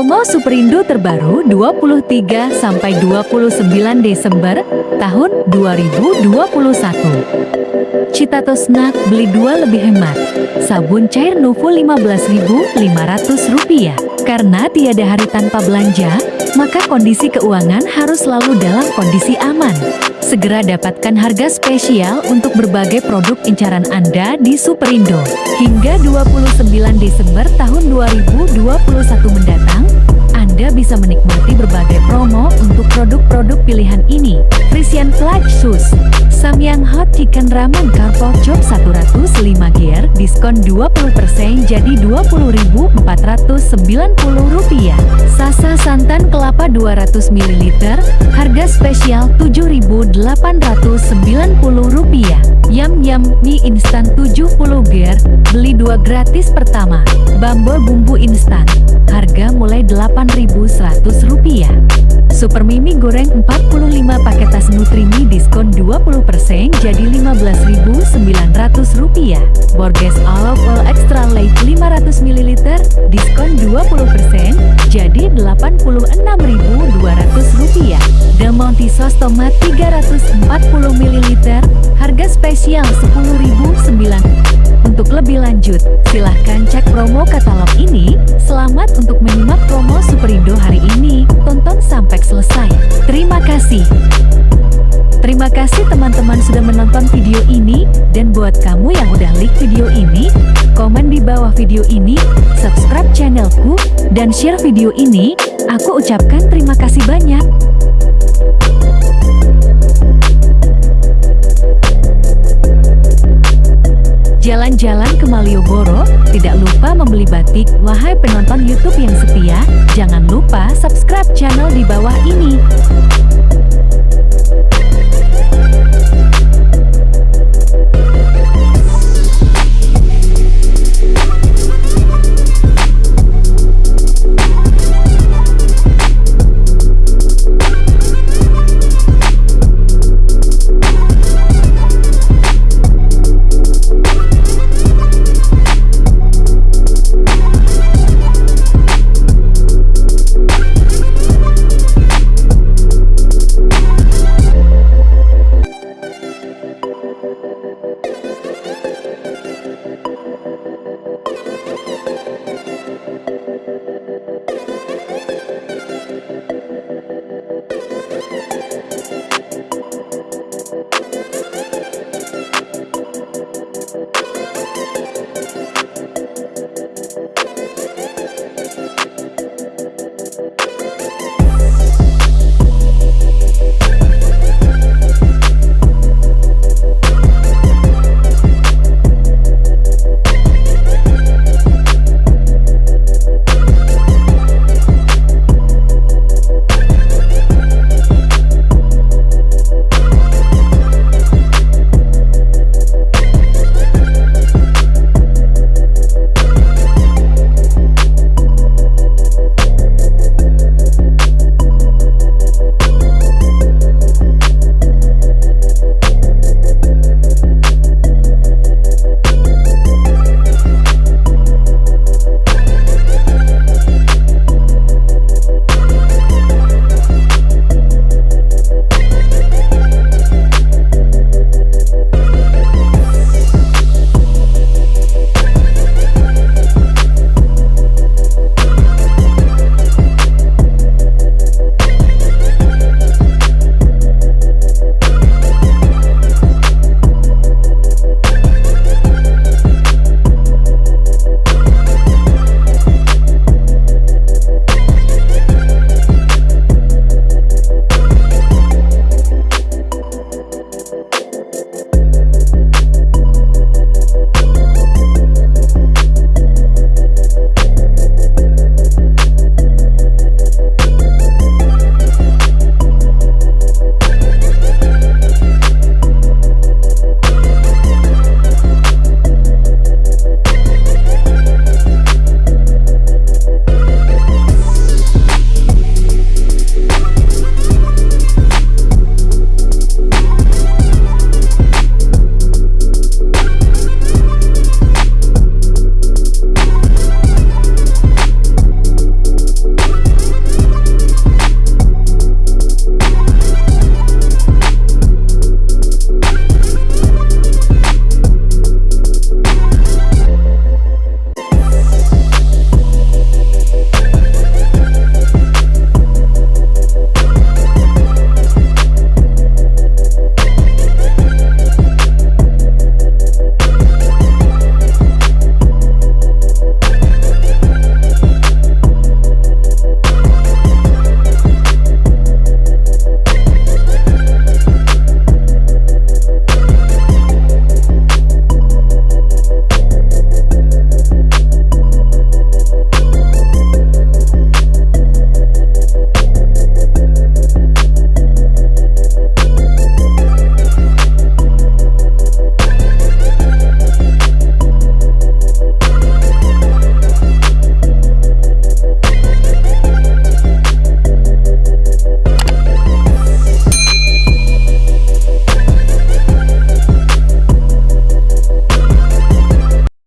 Promo Superindo terbaru 23 sampai 29 Desember tahun 2021. Citato Snack beli dua lebih hemat. Sabun cair Nuvo Rp15.500. Karena tiada hari tanpa belanja, maka kondisi keuangan harus selalu dalam kondisi aman. Segera dapatkan harga spesial untuk berbagai produk incaran Anda di Superindo. Hingga 29 Desember tahun 2021 mendatang, Anda bisa menikmati berbagai promo untuk produk-produk pilihan ini. Frisian Flash Shoes, Samyang Hot Chicken Ramen Carpal Chop 105 gear, diskon 20% jadi Rp20.490. Sasa santan kelapa 200 ml, harga spesial Rp7.890. Yam Yam mie instan 70 gear, beli dua gratis pertama. Bumble bumbu instan, harga mulai Rp8.100. Super Mimi goreng 45 paket tas Nutrimi diskon 20% jadi Rp15.900. Borges Olive Oil Extra Light 500 ml diskon 20% jadi Rp86.200. Del Monte Sos Tomat 340 ml harga spesial Rp10.009. Untuk lebih lanjut, silahkan cek promo katalog ini. Selamat untuk menyimak promo Superindo hari ini. Tonton sampai selesai. Terima kasih. Terima kasih teman-teman sudah menonton video ini, dan buat kamu yang udah like video ini, komen di bawah video ini, subscribe channelku, dan share video ini, aku ucapkan terima kasih banyak. Jalan-jalan ke Malioboro, tidak lupa membeli batik. Wahai penonton YouTube yang setia, jangan lupa subscribe channel di bawah ini.